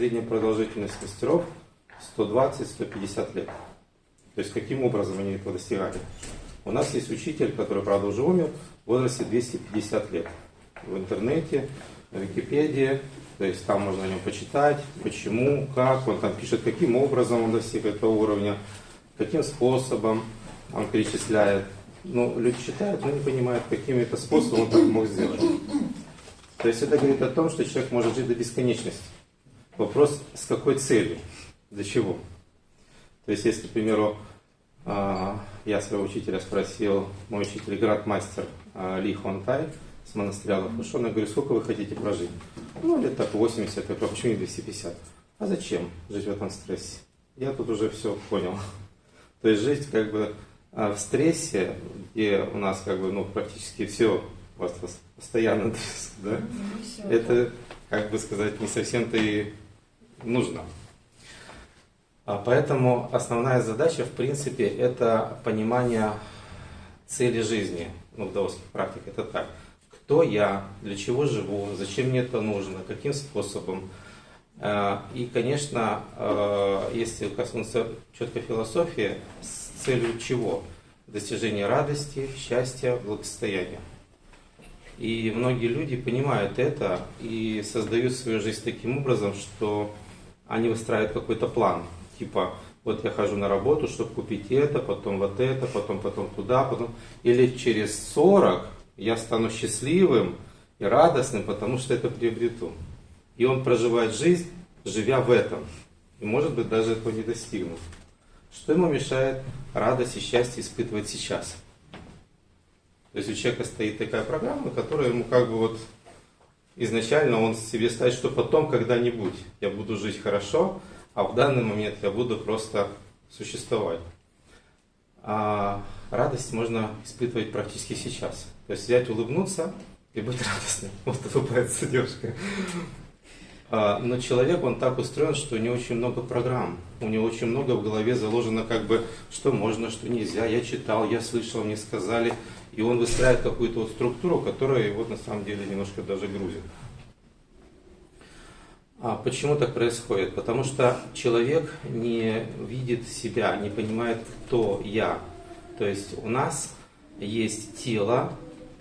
средняя продолжительность мастеров 120-150 лет. То есть каким образом они этого достигали? У нас есть учитель, который, правда, уже умер, в возрасте 250 лет. В интернете, на Википедии, то есть там можно о нем почитать, почему, как, он там пишет, каким образом он достиг этого уровня, каким способом он перечисляет. Ну, люди читают, но не понимают, каким это способом он так мог сделать. То есть это говорит о том, что человек может жить до бесконечности. Вопрос, с какой целью, для чего. То есть, если, к примеру, а, я своего учителя спросил, мой учитель, градмастер а, Ли Хонтай с монастыря Лафушона, я говорю, сколько вы хотите прожить? Ну, лет так 80, я говорю, почему не 250? А зачем жить в этом стрессе? Я тут уже все понял. То есть жить как бы а, в стрессе, где у нас как бы ну, практически все у вас постоянно да? Ну, это, как бы сказать, не совсем-то и нужно. А поэтому основная задача, в принципе, это понимание цели жизни. Ну, в даосских практиках это так. Кто я, для чего живу, зачем мне это нужно, каким способом. А, и, конечно, а, если коснуться четко философии, с целью чего? Достижение радости, счастья, благосостояния. И многие люди понимают это и создают свою жизнь таким образом, что они выстраивают какой-то план. Типа, вот я хожу на работу, чтобы купить это, потом вот это, потом, потом туда, потом. Или через 40 я стану счастливым и радостным, потому что это приобрету. И он проживает жизнь, живя в этом. И может быть даже этого не достигнув. Что ему мешает радость и счастье испытывать сейчас? То есть у человека стоит такая программа, которая ему как бы вот изначально он себе ставит, что потом когда-нибудь я буду жить хорошо, а в данный момент я буду просто существовать. А радость можно испытывать практически сейчас. То есть взять, улыбнуться и быть радостным. Вот улыбается девушка. А, но человек, он так устроен, что у него очень много программ. У него очень много в голове заложено, как бы, что можно, что нельзя. Я читал, я слышал, мне сказали. И он выстраивает какую-то вот структуру, которая его на самом деле немножко даже грузит. А почему так происходит? Потому что человек не видит себя, не понимает, кто я. То есть у нас есть тело,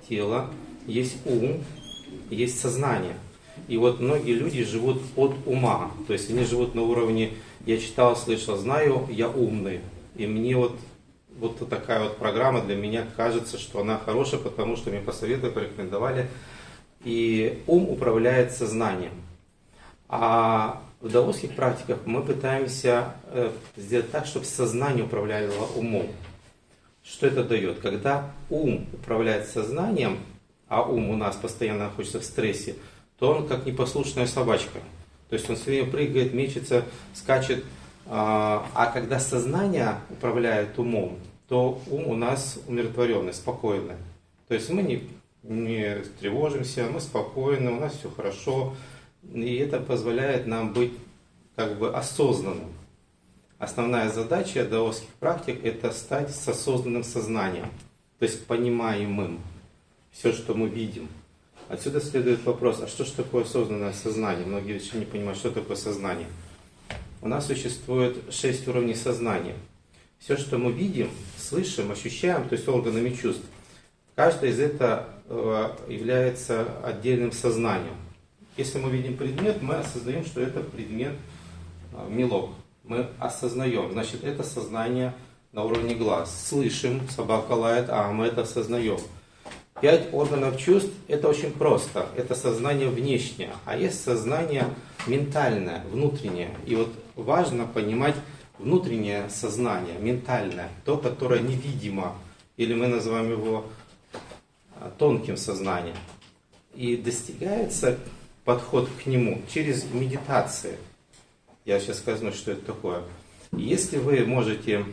тело, есть ум, есть сознание. И вот многие люди живут от ума. То есть они живут на уровне «я читал, слышал, знаю, я умный». И мне вот вот такая вот программа для меня кажется, что она хорошая, потому что мне посоветовали, порекомендовали. И ум управляет сознанием. А в даосских практиках мы пытаемся э, сделать так, чтобы сознание управляло умом. Что это дает? Когда ум управляет сознанием, а ум у нас постоянно находится в стрессе, то он как непослушная собачка. То есть он все время прыгает, мечется, скачет. А, а когда сознание управляет умом, то ум у нас умиротворенный, спокойный. То есть мы не, не тревожимся, мы спокойны, у нас все хорошо. И это позволяет нам быть как бы осознанным. Основная задача даосских практик – это стать с осознанным сознанием, то есть понимаемым все, что мы видим. Отсюда следует вопрос, а что же такое осознанное сознание? Многие еще не понимают, что такое сознание. У нас существует шесть уровней сознания – все, что мы видим, слышим, ощущаем, то есть органами чувств, каждое из этого э, является отдельным сознанием. Если мы видим предмет, мы осознаем, что это предмет э, мелок. Мы осознаем, значит, это сознание на уровне глаз. Слышим, собака лает, а мы это осознаем. Пять органов чувств – это очень просто. Это сознание внешнее, а есть сознание ментальное, внутреннее. И вот важно понимать, внутреннее сознание, ментальное, то, которое невидимо, или мы называем его а, тонким сознанием. И достигается подход к нему через медитации. Я сейчас скажу, что это такое. Если вы можете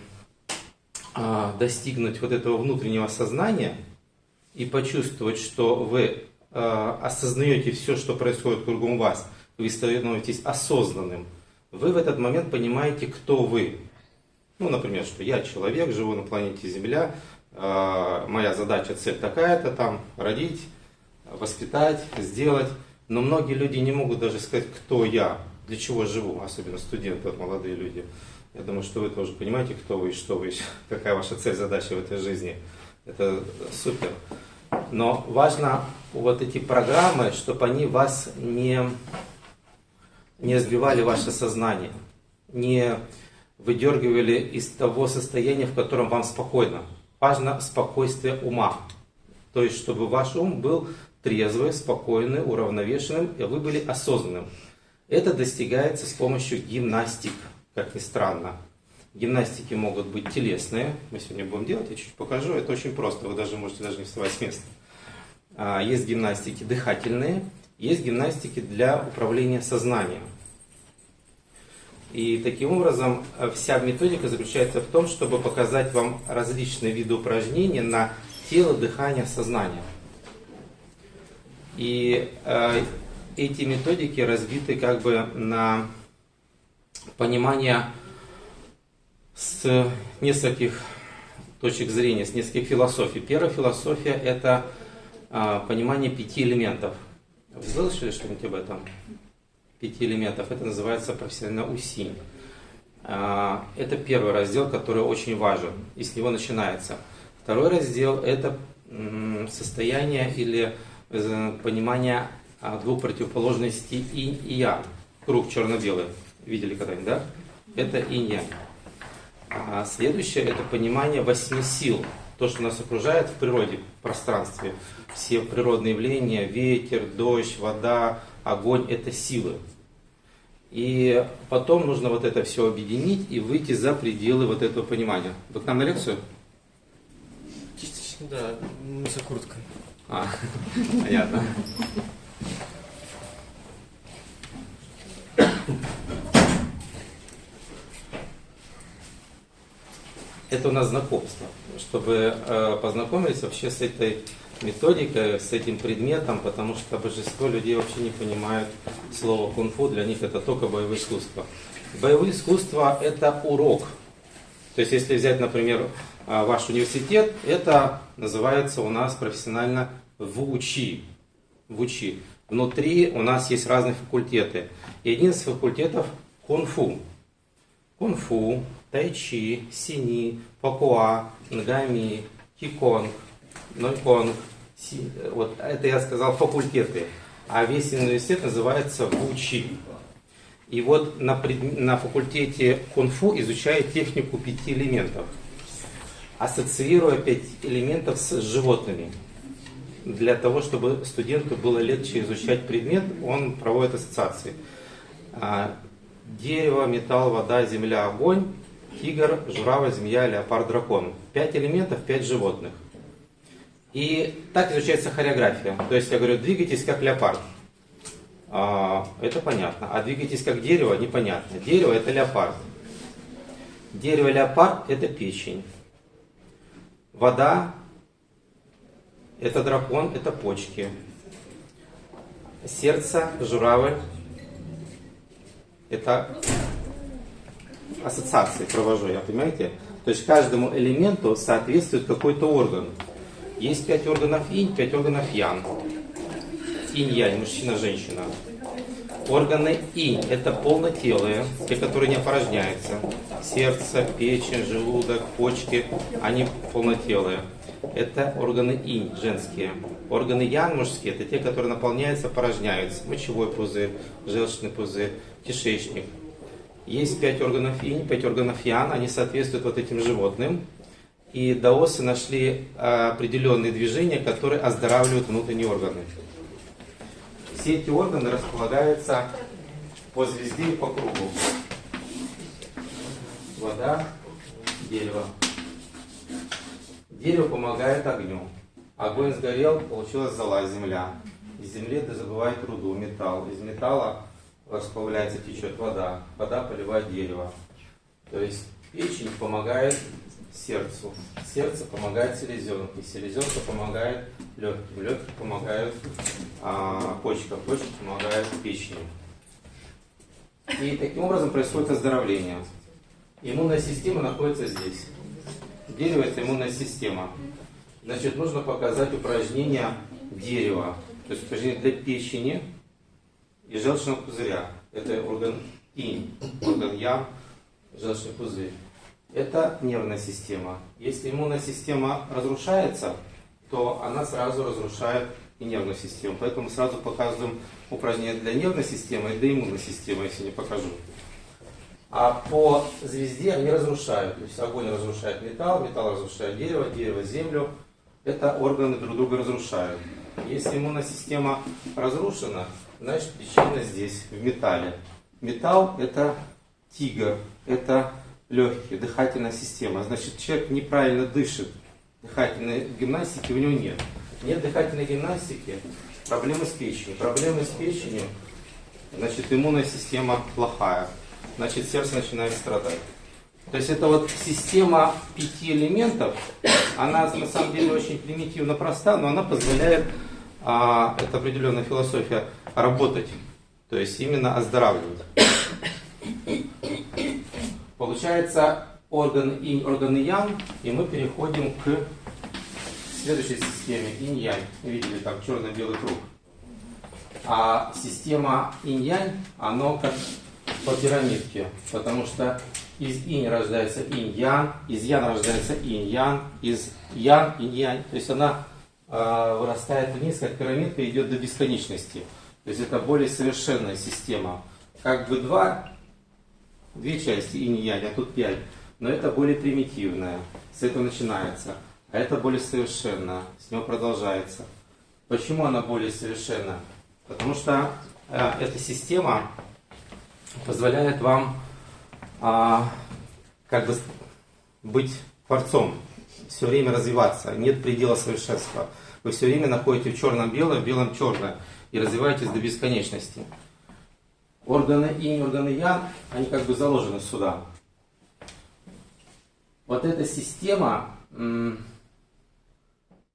а, достигнуть вот этого внутреннего сознания и почувствовать, что вы а, осознаете все, что происходит кругом вас, вы становитесь осознанным, вы в этот момент понимаете, кто вы. Ну, например, что я человек, живу на планете Земля, э, моя задача, цель такая-то, там, родить, воспитать, сделать. Но многие люди не могут даже сказать, кто я. для чего живу, особенно студенты, молодые люди. Я думаю, что вы тоже понимаете, кто вы и что вы, какая ваша цель, задача в этой жизни. Это супер. Но важно вот эти программы, чтобы они вас не, не сбивали ваше сознание, не выдергивали из того состояния, в котором вам спокойно. Важно спокойствие ума. То есть, чтобы ваш ум был трезвый, спокойный, уравновешенным, и вы были осознанным. Это достигается с помощью гимнастик, как ни странно. Гимнастики могут быть телесные. Мы сегодня будем делать, я чуть покажу. Это очень просто, вы даже можете даже не вставать с места. А, есть гимнастики дыхательные, есть гимнастики для управления сознанием. И таким образом э, вся методика заключается в том, чтобы показать вам различные виды упражнений на тело, дыхание, сознание. И э, эти методики разбиты как бы на понимание с нескольких точек зрения, с нескольких философий. Первая философия – это э, понимание пяти элементов. Вы слышали что-нибудь об этом? Пяти элементов. Это называется профессионально усинь. Э, это первый раздел, который очень важен, и с него начинается. Второй раздел – это состояние или э, понимание а, двух противоположностей инь и я. Круг черно-белый. Видели когда-нибудь, да? Это инь А следующее – это понимание восьми сил. То, что нас окружает в природе, в пространстве. Все природные явления, ветер, дождь, вода, огонь – это силы. И потом нужно вот это все объединить и выйти за пределы вот этого понимания. Вы к нам на лекцию? Да, мы за курткой. А, понятно. Это у нас знакомство, чтобы э, познакомились вообще с этой методикой, с этим предметом, потому что большинство людей вообще не понимают слово кунг-фу, для них это только боевое искусство. Боевое искусство это урок. То есть если взять, например, а, ваш университет, это называется у нас профессионально ВУЧИ. ВУЧИ. Внутри у нас есть разные факультеты. И один из факультетов кунг-фу. Кунг-фу, тайчи, сини, пакуа, нгами, киконг, нойконг. Си, вот это я сказал факультеты. А весь университет называется ВУЧИ. И вот на, пред... на факультете кунг-фу изучают технику пяти элементов – ассоциируя пять элементов с животными. Для того, чтобы студенту было легче изучать предмет, он проводит ассоциации. А, дерево, металл, вода, земля, огонь, тигр, журавль, змея, леопард, дракон. Пять элементов, пять животных. И так изучается хореография. То есть я говорю, двигайтесь как леопард. А, это понятно. А двигайтесь как дерево, непонятно. Дерево это леопард. Дерево леопард это печень. Вода – это дракон, это почки. Сердце, журавль – это ассоциации провожу я, понимаете? То есть каждому элементу соответствует какой-то орган. Есть пять органов инь, пять органов ян. Инь-янь, мужчина, женщина. Органы инь – это полнотелые, те, которые не опорожняются. Сердце, печень, желудок, почки – они полнотелые. Это органы инь, женские. Органы ян, мужские – это те, которые наполняются, опорожняются. Мочевой пузырь, желчный пузырь, кишечник. Есть пять органов инь, пять органов ян, они соответствуют вот этим животным. И даосы нашли определенные движения, которые оздоравливают внутренние органы. Все эти органы располагаются по звезде и по кругу. Вода, дерево. Дерево помогает огню. Огонь сгорел, получилась зола, земля. Из земли добывает руду, металл. Из металла расплавляется, течет вода. Вода поливает дерево. То есть печень помогает сердцу. Сердце помогает селезенке. Селезенка помогает легким. Легкие помогают а, почкам. Почки помогают печени. И таким образом происходит оздоровление. Иммунная система находится здесь. Дерево это иммунная система. Значит, нужно показать упражнение дерева. То есть упражнение для печени и желчного пузыря. это орган инь, орган ян, желчный пузырь. Это нервная система. Если иммунная система разрушается, то она сразу разрушает и нервную систему. Поэтому сразу показываем упражнение для нервной системы и для иммунной системы, если не покажу. А по звезде они разрушают. То есть огонь разрушает металл, металл разрушает дерево, дерево землю. Это органы друг друга разрушают. Если иммунная система разрушена, значит причина здесь, в металле. Металл это тигр, это легкие, дыхательная система. Значит, человек неправильно дышит. Дыхательной гимнастики у него нет. Нет дыхательной гимнастики, проблемы с печенью. Проблемы с печенью, значит, иммунная система плохая. Значит, сердце начинает страдать. То есть это вот система пяти элементов, она на самом деле очень примитивно проста, но она позволяет, а, это определенная философия, работать. То есть именно оздоравливать. Получается орган инь, орган ян, и мы переходим к следующей системе инь-янь. Видели там черно-белый круг. А система инь-янь, оно как по пирамидке, потому что из инь рождается инь-ян, из ян рождается инь-ян, из ян инь-янь. То есть она э, вырастает вниз, как пирамидка, идет до бесконечности. То есть это более совершенная система. Как бы два, две части инь-янь, а тут пять. Но это более примитивная. С этого начинается. А это более совершенно. С него продолжается. Почему она более совершенна? Потому что э, эта система позволяет вам а, как бы быть творцом, все время развиваться, нет предела совершенства. Вы все время находите в черном белое, в белом черное и развиваетесь до бесконечности. Органы инь, органы ян, они как бы заложены сюда. Вот эта система,